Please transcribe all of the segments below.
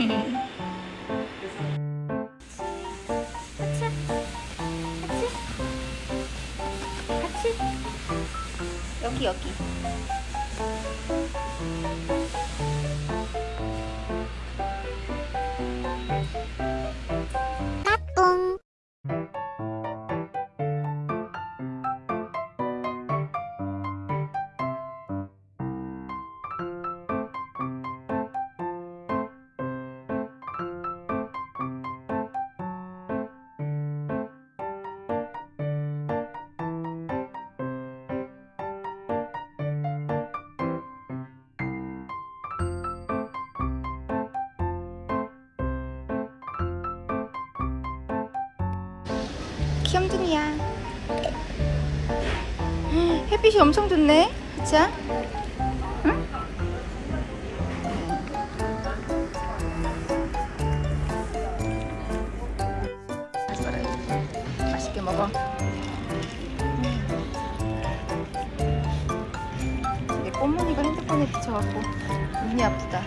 같이 여기 여기 귀염둥이야 햇빛이 엄청 좋네 그쵸? 응? 맛있게 먹어 내 꽃무늬가 핸드폰에 비쳐갖고 눈이 아프다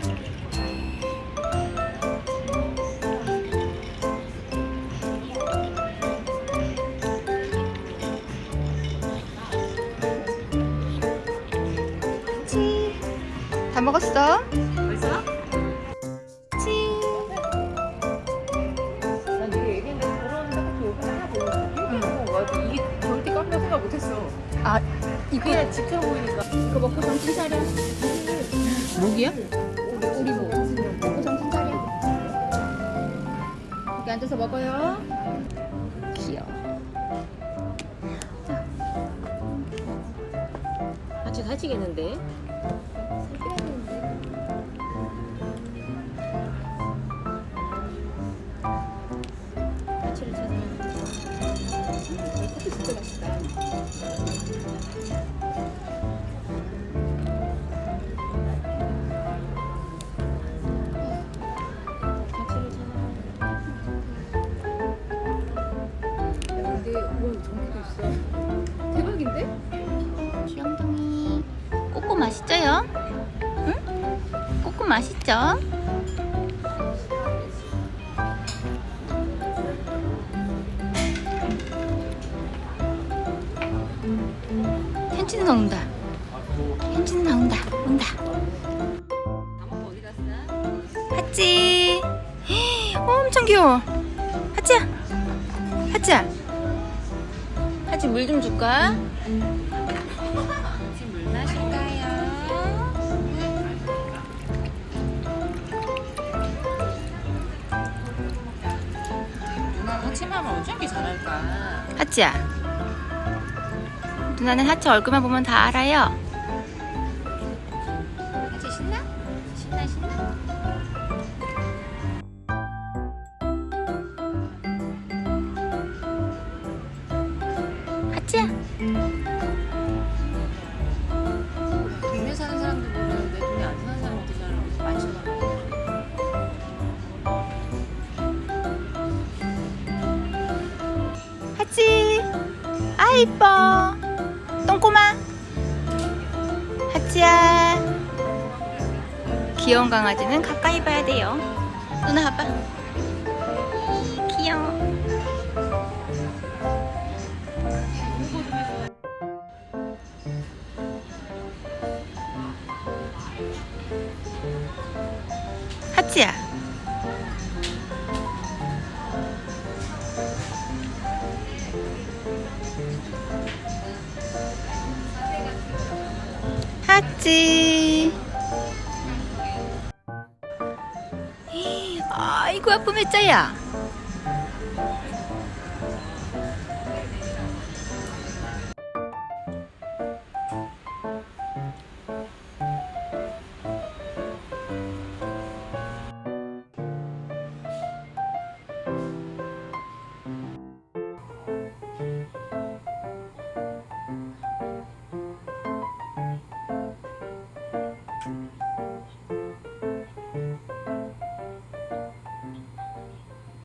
다 먹었어? 벌써? 치. 난 이게 얘기했는데 그런 딱히 여기 하나 보였어. 응. 이게 절대 깜짝 생각 못했어. 아, 이거 그냥 집처럼 보이니까. 이거 먹고 정신 차려. 목이야? 우리 뭐. 먹고 정신 차려. 여기 앉아서 먹어요. 귀여워. 같이 살찌겠는데? 파치를 찾아. 커피 진짜 맛있다. 파치를 찾아. 야, 근데 우와 전기도 있어. 대박인데? 귀염둥이. 꼬꼬 맛있죠요? 응? 꼬꼬 맛있죠? 현진이 나온다. 현진이 나온다. 온다. 하찌. 어, 엄청 귀여워. 하찌야. 하찌야. 하찌 물 좀 줄까? 하찌 물 마실까요? 누나 하치마만 어쩐게 잘할까? 하찌야. 누나는 하찌 얼굴만 보면 다 알아요. 하찌 신나? 신나 신나? 하찌야. 동네 사는 사람들 보면 내 동네 안 사는 사람들 잘 많잖아. 하찌. 아 이뻐. 똥꼬마. 하찌야. 귀여운 강아지는 가까이 봐야 돼요. 누나 봐봐. 귀여워. 하찌야. 찾았지 아이고 아픔했자야.